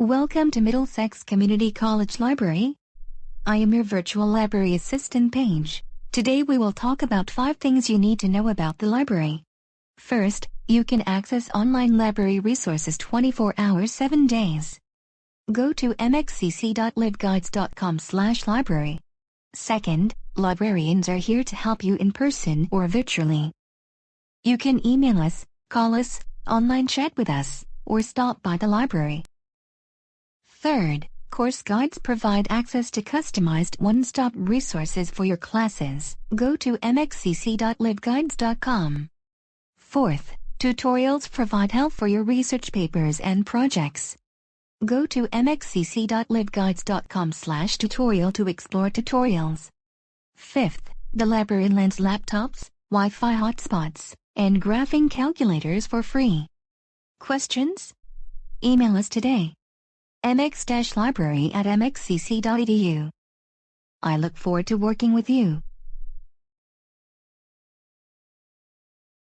Welcome to Middlesex Community College Library. I am your virtual library assistant Paige. Today we will talk about 5 things you need to know about the library. First, you can access online library resources 24 hours 7 days. Go to mxcc.libguides.com slash library. Second, librarians are here to help you in person or virtually. You can email us, call us, online chat with us, or stop by the library. Third, course guides provide access to customized one-stop resources for your classes. Go to mxcc.libguides.com. Fourth, tutorials provide help for your research papers and projects. Go to mxcc.libguides.com/tutorial to explore tutorials. Fifth, the library lends laptops, Wi-Fi hotspots, and graphing calculators for free. Questions? Email us today mx-library at mxcc.edu. I look forward to working with you.